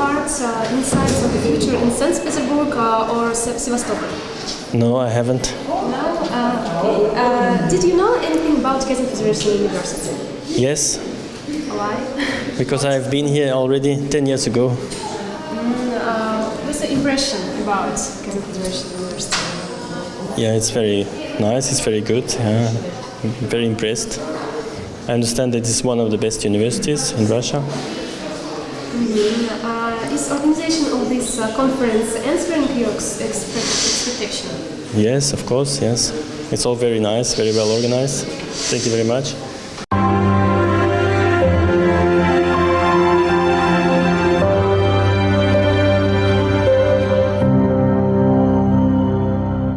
Parts uh, insights of the future in St. Petersburg uh, or Sevastopol? No, I haven't. No? Uh, uh did you know anything about Kazan Federation University? Yes. Why? Because I've been here already 10 years ago. Mm, uh, what's the impression about Kazan Federation University? Yeah, it's very nice, it's very good. Yeah. I'm very impressed. I understand that it's one of the best universities in Russia. Uh, is organization of this uh, conference answering your ex- expect- expectation? Yes, of course, yes. It's all very nice, very well organized. Thank you very much.